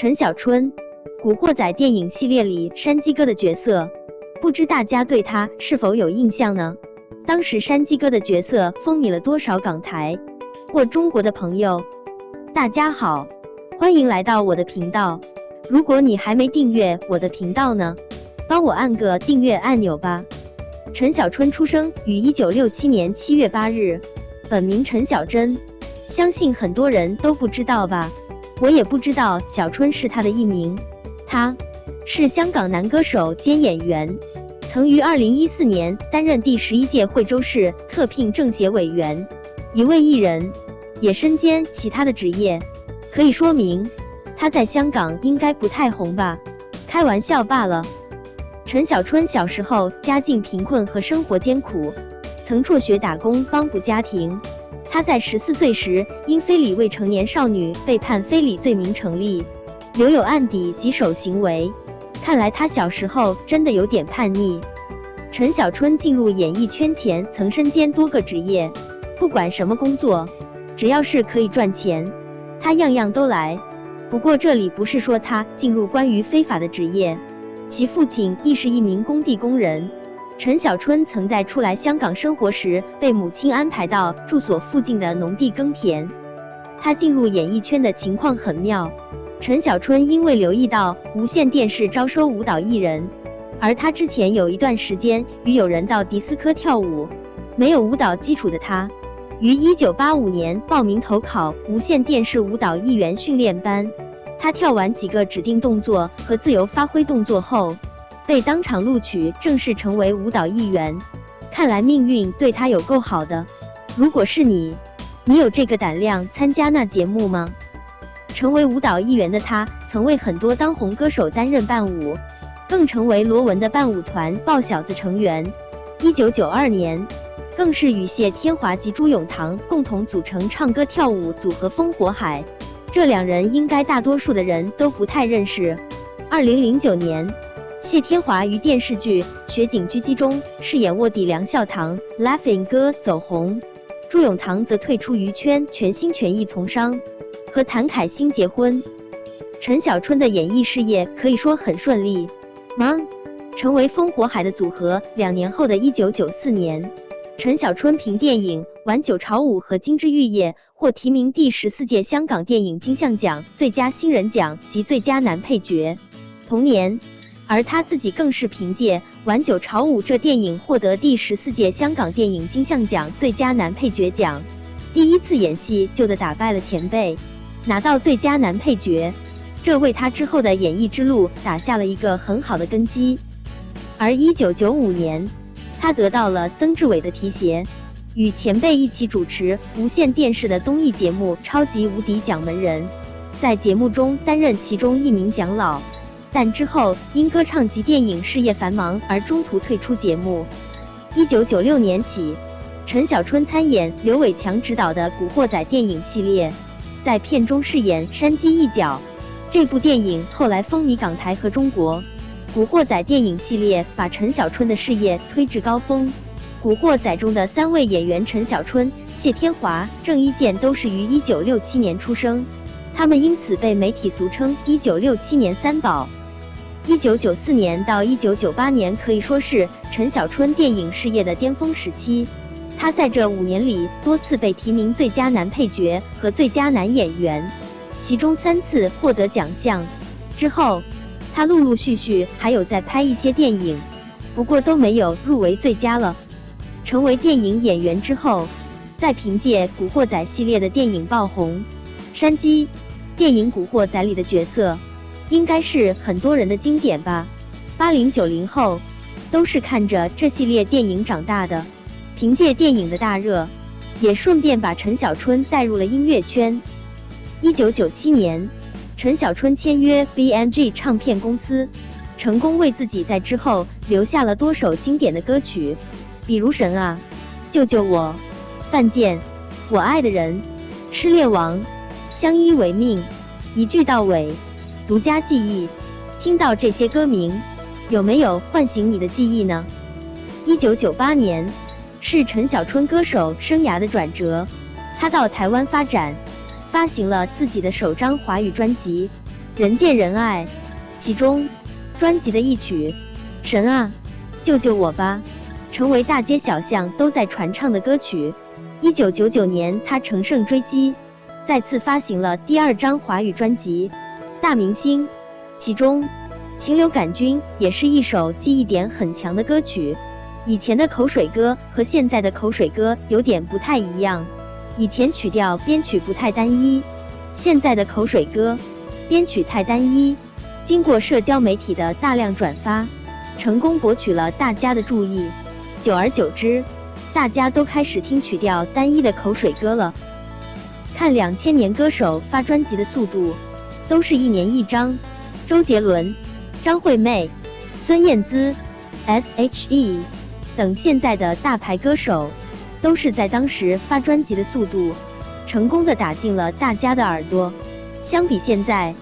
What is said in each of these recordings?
陈小春，《古惑仔》电影系列里山鸡哥的角色，不知大家对他是否有印象呢？当时山鸡哥的角色风靡了多少港台或中国的朋友？大家好，欢迎来到我的频道。如果你还没订阅我的频道呢，帮我按个订阅按钮吧。陈小春出生于一九六七年七月八日，本名陈小珍，相信很多人都不知道吧。我也不知道小春是他的艺名，他是香港男歌手兼演员，曾于二零一四年担任第十一届惠州市特聘政协委员。一位艺人，也身兼其他的职业，可以说明他在香港应该不太红吧？开玩笑罢了。陈小春小时候家境贫困和生活艰苦，曾辍学打工帮补家庭。他在十四岁时因非礼未成年少女被判非礼罪名成立，留有案底及手行为。看来他小时候真的有点叛逆。陈小春进入演艺圈前曾身兼多个职业，不管什么工作，只要是可以赚钱，他样样都来。不过这里不是说他进入关于非法的职业，其父亲亦是一名工地工人。陈小春曾在初来香港生活时，被母亲安排到住所附近的农地耕田。他进入演艺圈的情况很妙。陈小春因为留意到无线电视招收舞蹈艺人，而他之前有一段时间与友人到迪斯科跳舞，没有舞蹈基础的他，于一九八五年报名投考无线电视舞蹈艺员训练班。他跳完几个指定动作和自由发挥动作后。被当场录取，正式成为舞蹈艺员。看来命运对他有够好的。如果是你，你有这个胆量参加那节目吗？成为舞蹈艺员的他，曾为很多当红歌手担任伴舞，更成为罗文的伴舞团抱小子成员。一九九二年，更是与谢天华及朱永棠共同组成唱歌跳舞组合风火海。这两人应该大多数的人都不太认识。二零零九年。谢天华于电视剧《雪景狙击》中饰演卧底梁孝堂，Laughing 哥走红；朱永棠则退出娱圈，全心全意从商，和谭凯欣结婚。陈小春的演艺事业可以说很顺利忙？成为风火海的组合。两年后的一九九四年，陈小春凭电影《晚九朝五》和《金枝玉叶》获提名第十四届香港电影金像奖最佳新人奖及最佳男配角。同年。而他自己更是凭借《晚九朝五》这电影获得第十四届香港电影金像奖最佳男配角奖，第一次演戏就的打败了前辈，拿到最佳男配角，这为他之后的演艺之路打下了一个很好的根基。而一九九五年，他得到了曾志伟的提携，与前辈一起主持无线电视的综艺节目《超级无敌奖门人》，在节目中担任其中一名蒋老。但之后因歌唱及电影事业繁忙而中途退出节目。一九九六年起，陈小春参演刘伟强执导的《古惑仔》电影系列，在片中饰演山鸡一角。这部电影后来风靡港台和中国。《古惑仔》电影系列把陈小春的事业推至高峰。《古惑仔》中的三位演员陈小春、谢天华、郑伊健都是于一九六七年出生，他们因此被媒体俗称“一九六七年三宝”。一九九四年到一九九八年可以说是陈小春电影事业的巅峰时期。他在这五年里多次被提名最佳男配角和最佳男演员，其中三次获得奖项。之后，他陆陆续续还有在拍一些电影，不过都没有入围最佳了。成为电影演员之后，再凭借《古惑仔》系列的电影爆红。山鸡电影《古惑仔》里的角色。应该是很多人的经典吧，八零九零后都是看着这系列电影长大的。凭借电影的大热，也顺便把陈小春带入了音乐圈。一九九七年，陈小春签约 BMG 唱片公司，成功为自己在之后留下了多首经典的歌曲，比如《神啊》《救救我》《犯贱》《我爱的人》《失恋王》《相依为命》《一句到尾》。独家记忆，听到这些歌名，有没有唤醒你的记忆呢？一九九八年是陈小春歌手生涯的转折，他到台湾发展，发行了自己的首张华语专辑《人见人爱。其中，专辑的一曲《神啊，救救我吧》成为大街小巷都在传唱的歌曲。一九九九年，他乘胜追击，再次发行了第二张华语专辑《大明星》，其中《情流感菌》也是一首记忆点很强的歌曲。以前的口水歌和现在的口水歌有点不太一样，以前曲调编曲不太单一，现在的口水歌编曲太单一。经过社交媒体的大量转发，成功博取了大家的注意。久而久之，大家都开始听曲调单一的口水歌了。看两千年歌手发专辑的速度，都是一年一张。周杰伦、张惠妹、孙燕姿、S.H.E 等现在的大牌歌手，都是在当时发专辑的速度，成功的打进了大家的耳朵。相比现在。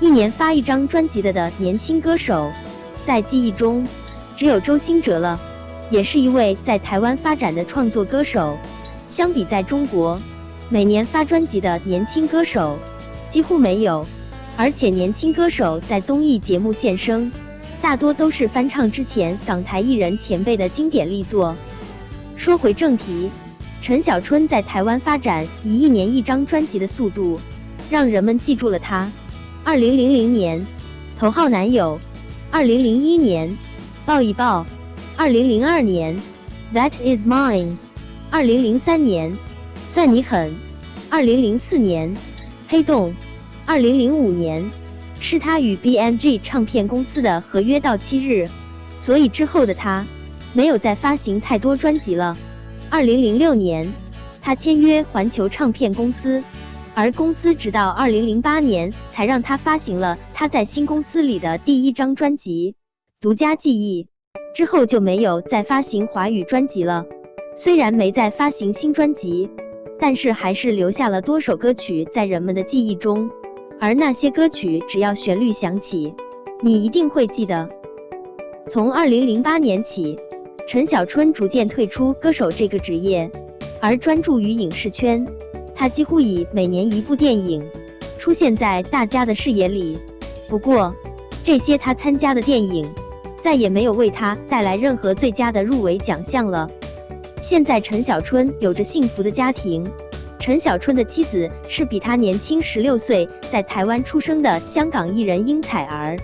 一年发一张专辑的的年轻歌手，在记忆中只有周兴哲了，也是一位在台湾发展的创作歌手。相比在中国，每年发专辑的年轻歌手几乎没有，而且年轻歌手在综艺节目现身，大多都是翻唱之前港台艺人前辈的经典力作。说回正题，陈小春在台湾发展以一年一张专辑的速度，让人们记住了他。二零零零年，头号男友；二零零一年，抱一抱；二零零二年，That is mine；二零零三年，算你狠；二零零四年，黑洞；二零零五年，是他与 BMG 唱片公司的合约到期日，所以之后的他没有再发行太多专辑了。二零零六年，他签约环球唱片公司。而公司直到二零零八年才让他发行了他在新公司里的第一张专辑《独家记忆》，之后就没有再发行华语专辑了。虽然没再发行新专辑，但是还是留下了多首歌曲在人们的记忆中。而那些歌曲只要旋律响起，你一定会记得。从二零零八年起，陈小春逐渐退出歌手这个职业，而专注于影视圈。他几乎以每年一部电影出现在大家的视野里，不过这些他参加的电影再也没有为他带来任何最佳的入围奖项了。现在陈小春有着幸福的家庭，陈小春的妻子是比他年轻十六岁，在台湾出生的香港艺人殷彩儿。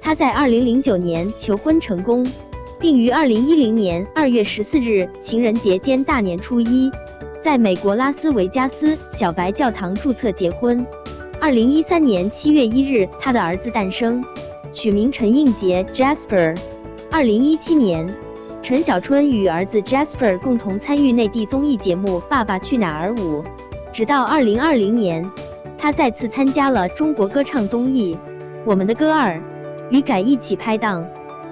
他在二零零九年求婚成功，并于二零一零年二月十四日情人节兼大年初一。在美国拉斯维加斯小白教堂注册结婚。二零一三年七月一日，他的儿子诞生，取名陈映杰 （Jasper）。二零一七年，陈小春与儿子 Jasper 共同参与内地综艺节目《爸爸去哪儿五》。直到二零二零年，他再次参加了中国歌唱综艺《我们的歌二》，与改一起拍档，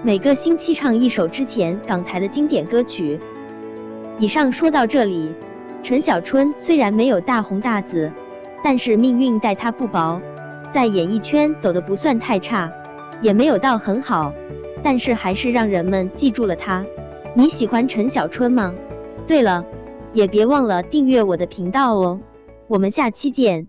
每个星期唱一首之前港台的经典歌曲。以上说到这里。陈小春虽然没有大红大紫，但是命运待他不薄，在演艺圈走的不算太差，也没有到很好，但是还是让人们记住了他。你喜欢陈小春吗？对了，也别忘了订阅我的频道哦，我们下期见。